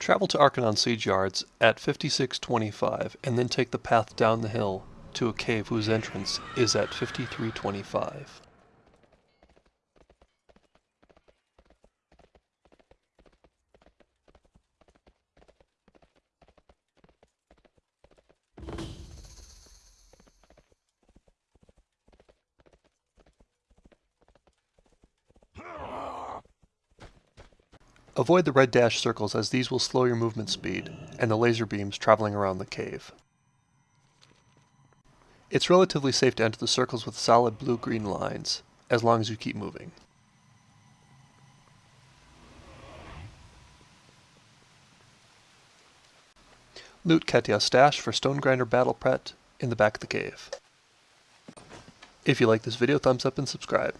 Travel to Arcanon's siege yards at 5625 and then take the path down the hill to a cave whose entrance is at 5325. Avoid the red dash circles as these will slow your movement speed, and the laser beams traveling around the cave. It's relatively safe to enter the circles with solid blue-green lines, as long as you keep moving. Loot Ketya's stash for Stonegrinder Battle Pet in the back of the cave. If you like this video, thumbs up and subscribe.